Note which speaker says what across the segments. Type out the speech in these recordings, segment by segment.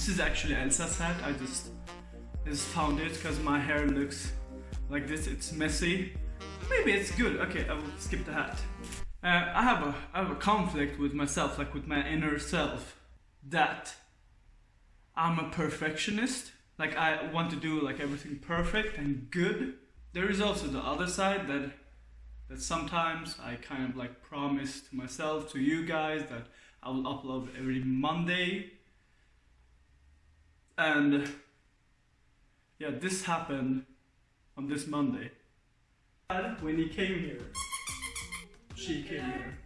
Speaker 1: This is actually Elsa's hat. I just, just found it because my hair looks like this. It's messy. Maybe it's good. Okay, I will skip the hat. Uh, I have a I have a conflict with myself, like with my inner self, that I'm a perfectionist. Like I want to do like everything perfect and good. There is also the other side that that sometimes I kind of like promise to myself, to you guys, that I will upload every Monday. And yeah, this happened on this Monday. When he came here, she came here.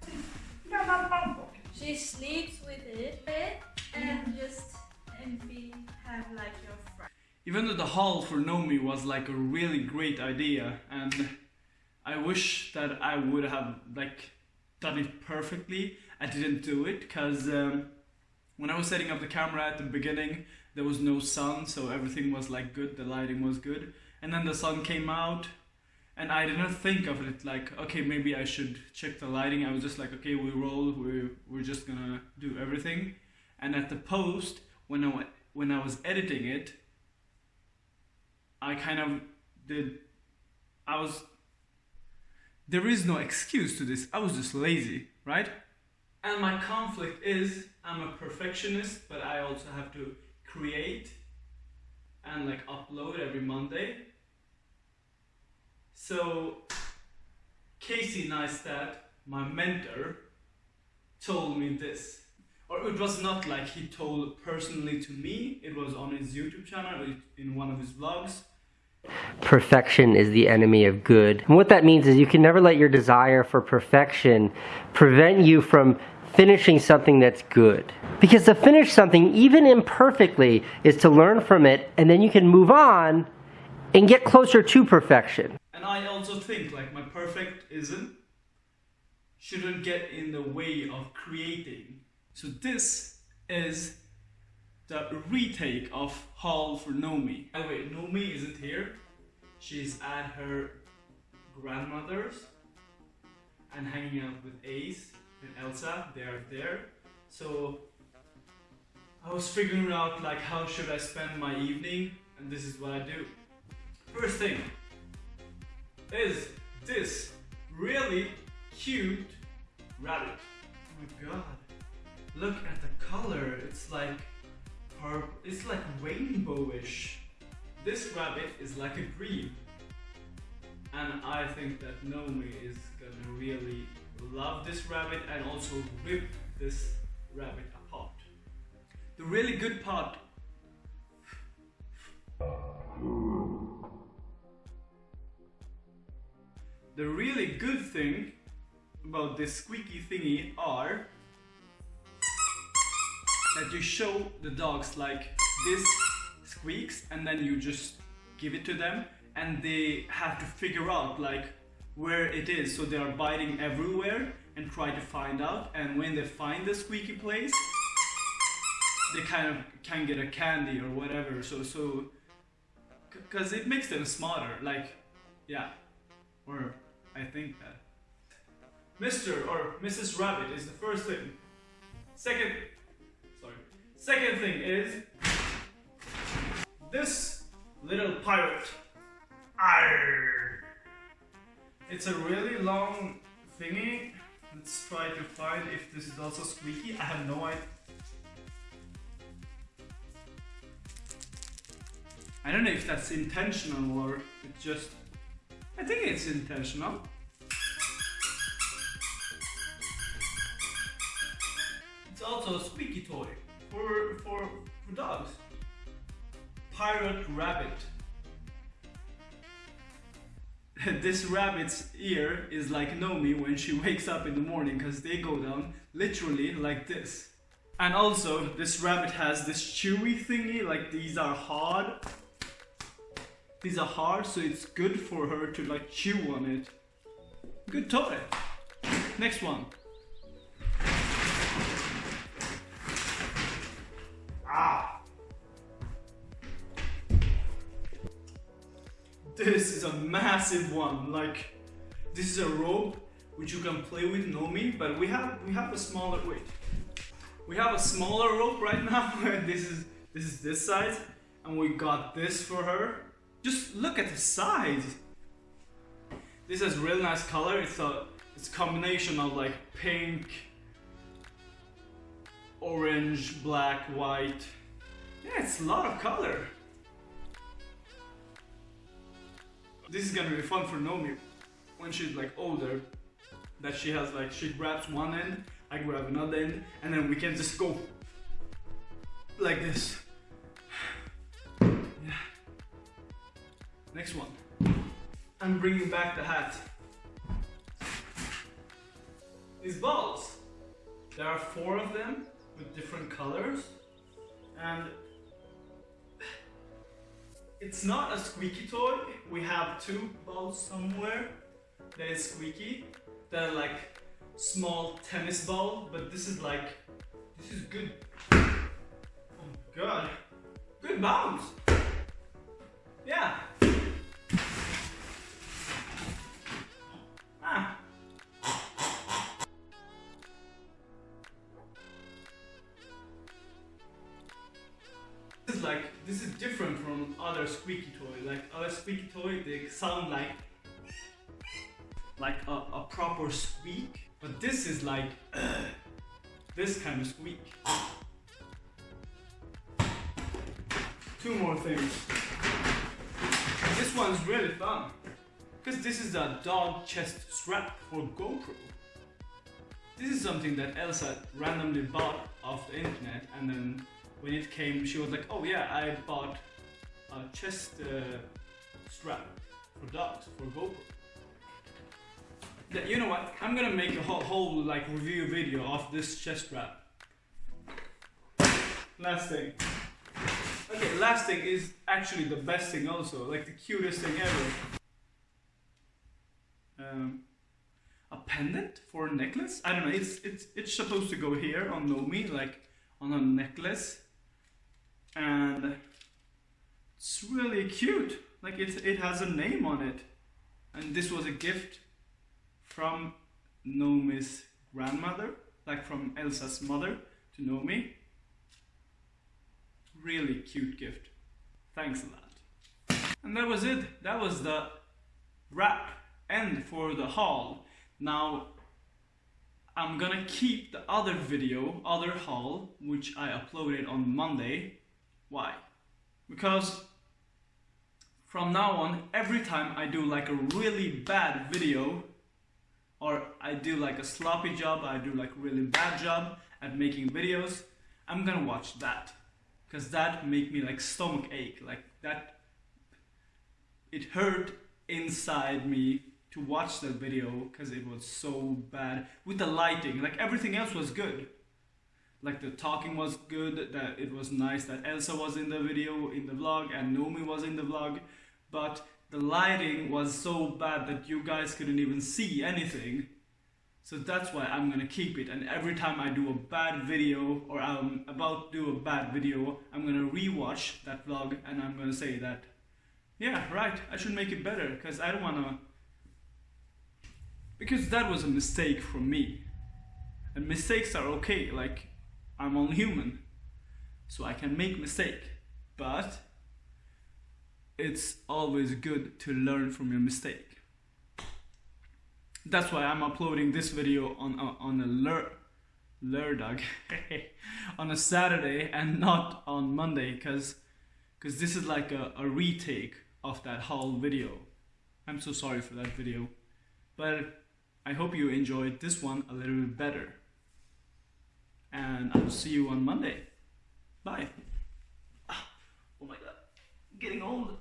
Speaker 2: She sleeps with it and just and we have like your friend.
Speaker 1: Even though the haul for Nomi was like a really great idea and I wish that I would have like done it perfectly. I didn't do it because um, when I was setting up the camera at the beginning there was no sun so everything was like good, the lighting was good. And then the sun came out and I didn't think of it like okay maybe I should check the lighting. I was just like okay we roll we we're just gonna do everything. And at the post when I when I was editing it I kind of did I was there is no excuse to this. I was just lazy right? And my conflict is I'm a perfectionist but I also have to create and like upload every Monday so Casey Neistat, my mentor, told me this. Or it was not like he told personally to me, it was on his YouTube channel, in one of his vlogs.
Speaker 3: Perfection is the enemy of good. And what that means is you can never let your desire for perfection prevent you from finishing something that's good. Because to finish something, even imperfectly, is to learn from it and then you can move on and get closer to perfection.
Speaker 1: And I also think like my perfect isn't shouldn't get in the way of creating. So this is the retake of haul for Nomi. By the way, Nomi isn't here. She's at her grandmother's and hanging out with Ace and Elsa. They are there. So I was figuring out like how should I spend my evening and this is what I do. First thing, is this really cute rabbit. Oh my god. Look at the color. It's like. It's like rainbowish. This rabbit is like a dream. And I think that Nomi is gonna really love this rabbit and also rip this rabbit apart. The really good part The really good thing about this squeaky thingy are that you show the dogs like this squeaks and then you just give it to them and they have to figure out like where it is so they are biting everywhere and try to find out and when they find the squeaky place they kind of can get a candy or whatever so so because it makes them smarter like yeah or I think that. Mr. or Mrs. Rabbit is the first thing. Second, sorry. Second thing is this little pirate. It's a really long thingy. Let's try to find if this is also squeaky. I have no idea. I don't know if that's intentional or it's just I think it's intentional. It's also a squeaky toy for, for, for dogs. Pirate Rabbit. this rabbit's ear is like Nomi when she wakes up in the morning because they go down literally like this. And also this rabbit has this chewy thingy, like these are hard these are hard, so it's good for her to like chew on it. Good toy. Next one. This is a massive one. Like this is a rope which you can play with Nomi, but we have we have a smaller wait. We have a smaller rope right now. this is this is this size, and we got this for her. Just look at the size. This has real nice color. It's a it's a combination of like pink, orange, black, white. Yeah, it's a lot of color. This is gonna be fun for Nomi when she's like older. That she has like she grabs one end, I grab another end, and then we can just go like this. Yeah. Next one. I'm bringing back the hat. These balls. There are four of them with different colors, and it's not a squeaky toy. We have two balls somewhere that is squeaky. They're like small tennis ball, but this is like this is good. Oh god, good bounce. Other squeaky toy. Like other squeaky toy, they sound like like a, a proper squeak, but this is like this kind of squeak. Two more things. This one's really fun because this is a dog chest strap for GoPro. This is something that Elsa randomly bought off the internet and then when it came she was like oh yeah I bought a chest uh, strap for dogs for GoPro. Yeah, you know what? I'm gonna make a whole, whole like review video of this chest strap. Last thing. Okay, last thing is actually the best thing also, like the cutest thing ever. Um, a pendant for a necklace? I don't know, it's, it's, it's supposed to go here on Nomi, like on a necklace. And it's really cute. Like it, it has a name on it. And this was a gift from Nomi's grandmother, like from Elsa's mother to Nomi. Really cute gift. Thanks a lot. And that was it. That was the wrap end for the haul. Now I'm gonna keep the other video, other haul, which I uploaded on Monday. Why? Because from now on, every time I do like a really bad video, or I do like a sloppy job, I do like really bad job at making videos, I'm gonna watch that. Cause that make me like stomach ache, like that, it hurt inside me to watch that video because it was so bad with the lighting. Like everything else was good like the talking was good that it was nice that Elsa was in the video in the vlog and Nomi was in the vlog but the lighting was so bad that you guys couldn't even see anything so that's why I'm gonna keep it and every time I do a bad video or I'm about to do a bad video I'm gonna rewatch that vlog and I'm gonna say that yeah right I should make it better because I don't wanna because that was a mistake from me. And mistakes are okay, like I'm only human. So I can make mistake. But it's always good to learn from your mistake. That's why I'm uploading this video on a, on a lur lurdag on a Saturday and not on Monday because because this is like a, a retake of that whole video. I'm so sorry for that video. But I hope you enjoyed this one a little bit better. And I'll see you on Monday. Bye. Ah, oh my god, getting old.